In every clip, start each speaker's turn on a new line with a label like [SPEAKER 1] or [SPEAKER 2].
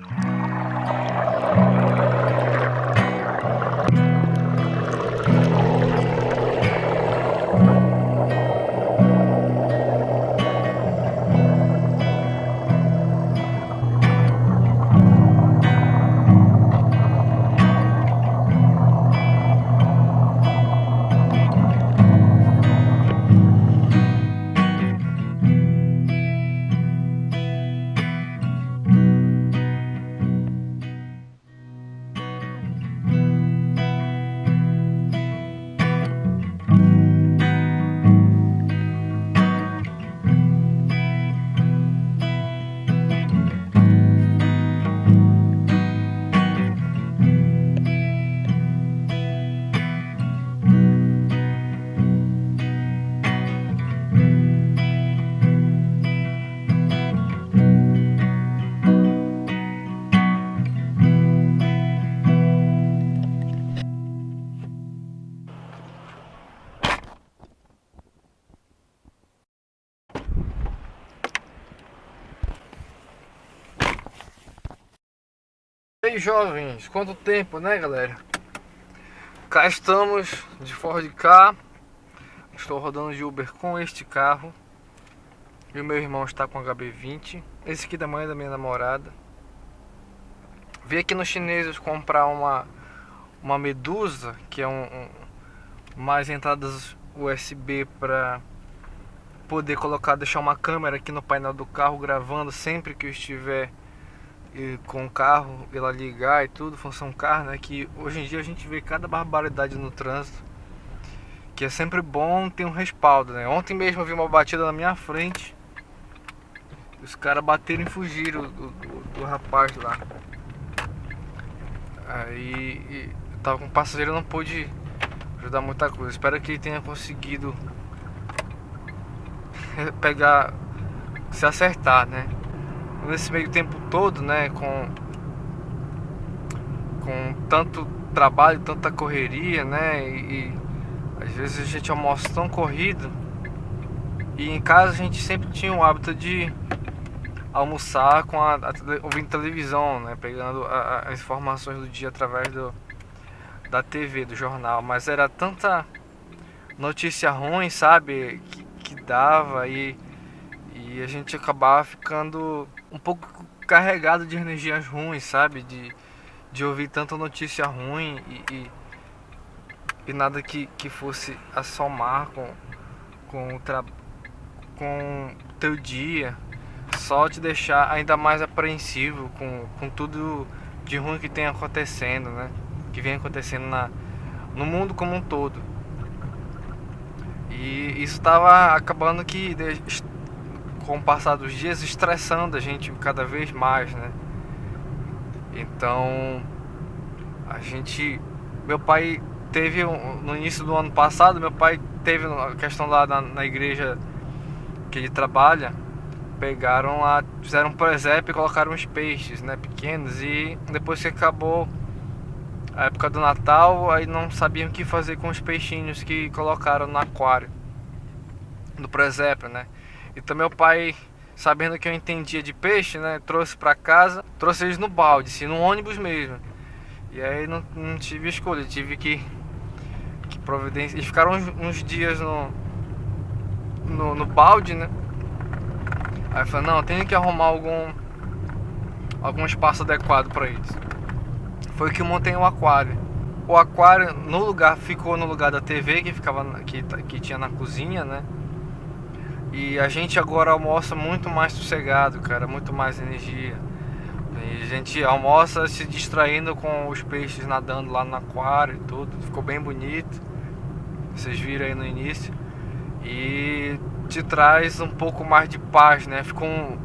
[SPEAKER 1] E jovens, quanto tempo né galera? Cá estamos de Ford K Estou rodando de Uber com este carro. E o meu irmão está com HB20 Esse aqui da mãe da minha namorada. Vim aqui nos chineses comprar uma Uma Medusa Que é um, um mais entradas USB para poder colocar, deixar uma câmera aqui no painel do carro gravando sempre que eu estiver com o carro, ela ligar e tudo, função carro, né? Que hoje em dia a gente vê cada barbaridade no trânsito. Que é sempre bom ter um respaldo, né? Ontem mesmo eu vi uma batida na minha frente. Os caras bateram e fugiram do, do, do rapaz lá. Aí eu tava com o passageiro, não pude ajudar muita coisa. Espero que ele tenha conseguido pegar, se acertar, né? Nesse meio tempo todo, né, com com tanto trabalho, tanta correria, né, e, e às vezes a gente almoça tão corrido e em casa a gente sempre tinha o hábito de almoçar com a, a ouvindo televisão, né, pegando a, as informações do dia através do da TV, do jornal, mas era tanta notícia ruim, sabe, que, que dava e e a gente acabava ficando um pouco carregado de energias ruins, sabe? De, de ouvir tanta notícia ruim e, e, e nada que, que fosse assomar com, com o com teu dia, só te deixar ainda mais apreensivo com, com tudo de ruim que tem acontecendo, né? Que vem acontecendo na, no mundo como um todo. E isso estava acabando que com o passar dos dias estressando a gente cada vez mais, né? Então a gente, meu pai teve no início do ano passado, meu pai teve a questão lá na, na igreja que ele trabalha, pegaram lá, fizeram um presépio e colocaram uns peixes, né, pequenos e depois que acabou a época do Natal, aí não sabiam o que fazer com os peixinhos que colocaram no aquário, no presépio, né? Então meu pai, sabendo que eu entendia de peixe, né, trouxe para casa, trouxe eles no balde, assim, no ônibus mesmo. E aí não, não tive escolha, tive que, que providenciar. Eles ficaram uns, uns dias no, no, no, balde, né? Aí eu falei, não, tenho que arrumar algum algum espaço adequado para eles. Foi que eu montei um aquário. O aquário no lugar ficou no lugar da TV que ficava que, que tinha na cozinha, né? E a gente agora almoça muito mais sossegado, cara, muito mais energia. E a gente almoça se distraindo com os peixes nadando lá no aquário e tudo. Ficou bem bonito. Vocês viram aí no início. E te traz um pouco mais de paz, né? Ficou um...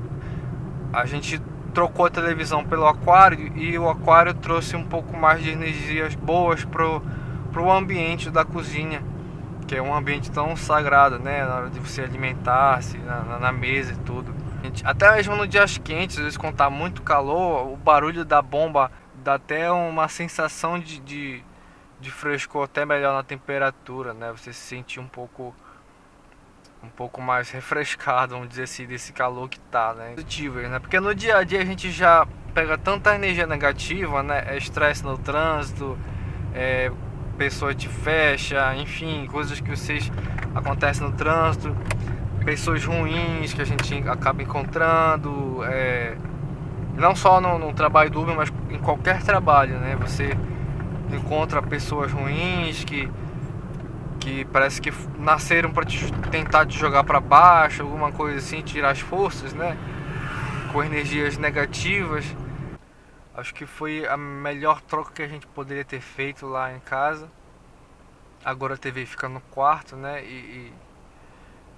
[SPEAKER 1] A gente trocou a televisão pelo aquário e o aquário trouxe um pouco mais de energias boas pro, pro ambiente da cozinha que é um ambiente tão sagrado, né? Na hora de você alimentar-se, na, na, mesa e tudo. Até mesmo nos dias quentes, às vezes quando tá muito calor, o barulho da bomba dá até uma sensação de, de, de frescor até melhor na temperatura, né? Você se sentir um pouco um pouco mais refrescado, vamos dizer assim, desse calor que tá, né? Positivo, né? Porque no dia a dia a gente já pega tanta energia negativa, né? É estresse no trânsito, é, pessoa te fecha, enfim, coisas que vocês acontecem no trânsito, pessoas ruins que a gente acaba encontrando, é, não só no, no, trabalho do Uber, mas em qualquer trabalho, né? Você encontra pessoas ruins que que parece que nasceram para te, tentar te jogar para baixo, alguma coisa assim, tirar as forças, né? Com energias negativas. Acho que foi a melhor troca que a gente poderia ter feito lá em casa. Agora a TV fica no quarto, né? E,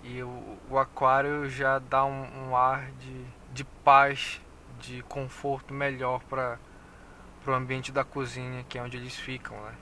[SPEAKER 1] e, e o, o, aquário já dá um, um ar de, de paz, de conforto melhor para o ambiente da cozinha, que é onde eles ficam, né?